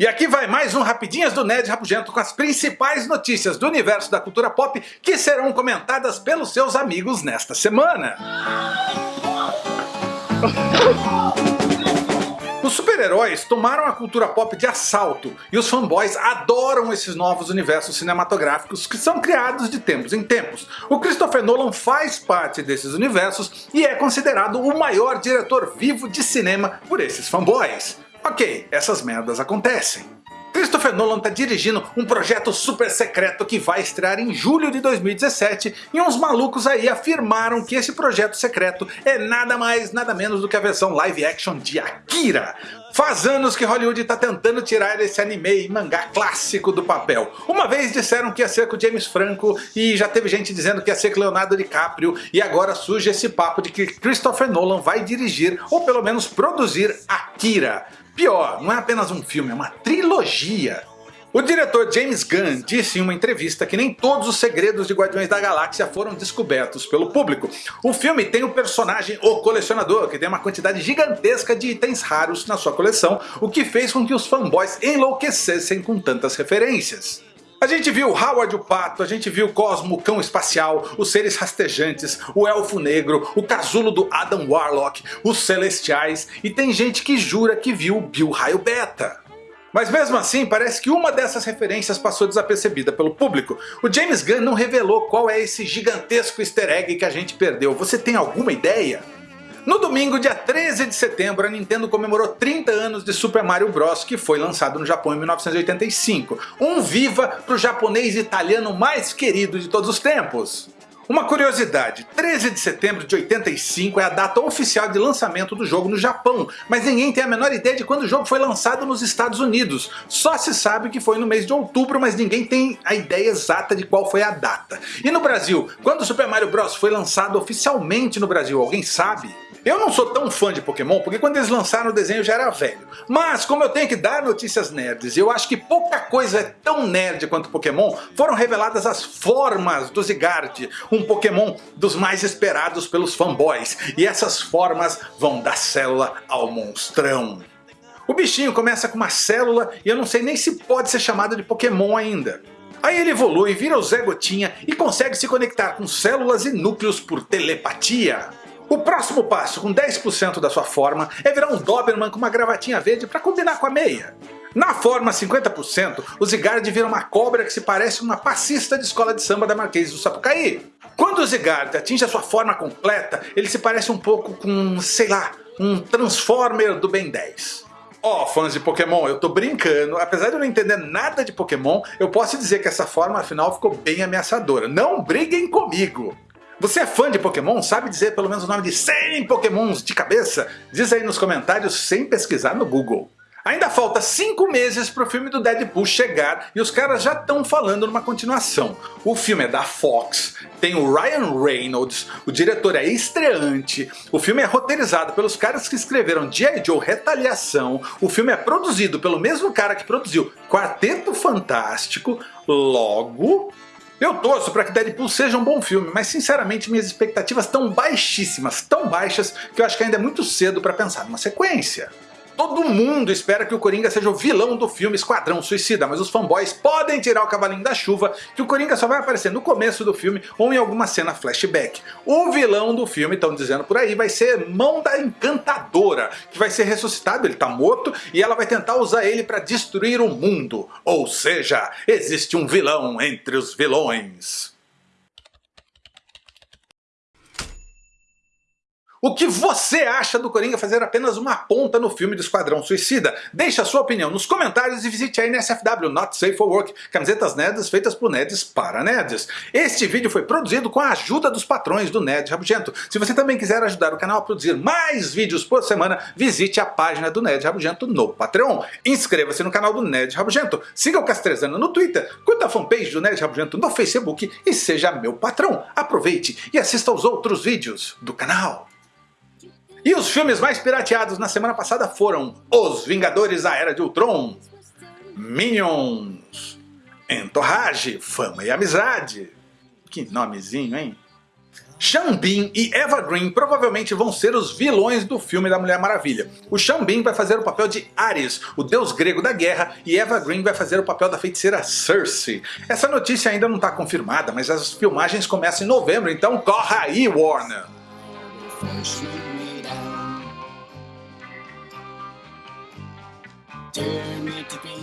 E aqui vai mais um Rapidinhas do Nerd Rabugento com as principais notícias do universo da cultura pop que serão comentadas pelos seus amigos nesta semana. Os super-heróis tomaram a cultura pop de assalto e os fanboys adoram esses novos universos cinematográficos que são criados de tempos em tempos. O Christopher Nolan faz parte desses universos e é considerado o maior diretor vivo de cinema por esses fanboys. Ok, essas merdas acontecem. Christopher Nolan está dirigindo um projeto super secreto que vai estrear em julho de 2017 e uns malucos aí afirmaram que esse projeto secreto é nada mais nada menos do que a versão live action de Akira. Faz anos que Hollywood está tentando tirar esse anime e mangá clássico do papel. Uma vez disseram que ia ser com James Franco e já teve gente dizendo que ia ser com Leonardo DiCaprio e agora surge esse papo de que Christopher Nolan vai dirigir ou pelo menos produzir Akira. Pior, não é apenas um filme, é uma trilogia. O diretor James Gunn disse em uma entrevista que nem todos os segredos de Guardiões da Galáxia foram descobertos pelo público. O filme tem o personagem O Colecionador, que tem uma quantidade gigantesca de itens raros na sua coleção, o que fez com que os fanboys enlouquecessem com tantas referências. A gente viu Howard o Pato, a gente viu Cosmo Cão Espacial, os Seres Rastejantes, o Elfo Negro, o Casulo do Adam Warlock, os Celestiais e tem gente que jura que viu Bill Raio Beta. Mas mesmo assim, parece que uma dessas referências passou desapercebida pelo público. O James Gunn não revelou qual é esse gigantesco easter egg que a gente perdeu. Você tem alguma ideia? No domingo, dia 13 de setembro, a Nintendo comemorou 30 anos de Super Mario Bros, que foi lançado no Japão em 1985. Um viva para o japonês italiano mais querido de todos os tempos. Uma curiosidade, 13 de setembro de 85 é a data oficial de lançamento do jogo no Japão, mas ninguém tem a menor ideia de quando o jogo foi lançado nos Estados Unidos. Só se sabe que foi no mês de outubro, mas ninguém tem a ideia exata de qual foi a data. E no Brasil, quando Super Mario Bros foi lançado oficialmente no Brasil, alguém sabe? Eu não sou tão fã de Pokémon porque quando eles lançaram o desenho eu já era velho. Mas como eu tenho que dar notícias nerds eu acho que pouca coisa é tão nerd quanto Pokémon, foram reveladas as formas do Zygarde, um Pokémon dos mais esperados pelos fanboys. E essas formas vão da célula ao monstrão. O bichinho começa com uma célula e eu não sei nem se pode ser chamado de Pokémon ainda. Aí ele evolui, vira o Zé Gotinha e consegue se conectar com células e núcleos por telepatia. O próximo passo, com 10% da sua forma, é virar um Doberman com uma gravatinha verde para combinar com a meia. Na forma 50%, o Zigard vira uma cobra que se parece uma passista de escola de samba da Marquês do Sapucaí. Quando o Zigard atinge a sua forma completa, ele se parece um pouco com, sei lá, um Transformer do Ben 10. Ó, oh, fãs de Pokémon, eu tô brincando, apesar de eu não entender nada de Pokémon, eu posso dizer que essa forma afinal ficou bem ameaçadora. Não briguem comigo! Você é fã de Pokémon? Sabe dizer pelo menos o nome de 100 Pokémons de cabeça? Diz aí nos comentários sem pesquisar no Google. Ainda falta 5 meses para o filme do Deadpool chegar e os caras já estão falando numa continuação. O filme é da Fox, tem o Ryan Reynolds, o diretor é estreante, o filme é roteirizado pelos caras que escreveram G.I. Joe Retaliação, o filme é produzido pelo mesmo cara que produziu Quarteto Fantástico, logo eu torço para que Deadpool seja um bom filme, mas sinceramente minhas expectativas estão baixíssimas, tão baixas que eu acho que ainda é muito cedo para pensar numa sequência. Todo mundo espera que o Coringa seja o vilão do filme Esquadrão Suicida, mas os fanboys podem tirar o cavalinho da chuva que o Coringa só vai aparecer no começo do filme ou em alguma cena flashback. O vilão do filme, estão dizendo por aí, vai ser Mão da Encantadora, que vai ser ressuscitado, ele tá morto, e ela vai tentar usar ele para destruir o mundo. Ou seja, existe um vilão entre os vilões. O que você acha do Coringa fazer apenas uma ponta no filme do Esquadrão Suicida? Deixe a sua opinião nos comentários e visite a NSFW Not Safe for Work, camisetas nerds feitas por nerds para nerds. Este vídeo foi produzido com a ajuda dos patrões do Nerd Rabugento. Se você também quiser ajudar o canal a produzir mais vídeos por semana, visite a página do Nerd Rabugento no Patreon. Inscreva-se no canal do Nerd Rabugento, siga o Castrezano no Twitter, curta a fanpage do Nerd Rabugento no Facebook e seja meu patrão. Aproveite e assista aos outros vídeos do canal. E os filmes mais pirateados na semana passada foram Os Vingadores A Era de Ultron, Minions, Entourage, Fama e Amizade. Que nomezinho, hein? Bean e Eva Green provavelmente vão ser os vilões do filme da Mulher Maravilha. O Bean vai fazer o papel de Ares, o deus grego da guerra, e Eva Green vai fazer o papel da feiticeira Cersei. Essa notícia ainda não está confirmada, mas as filmagens começam em novembro, então corre aí Warner! do me to be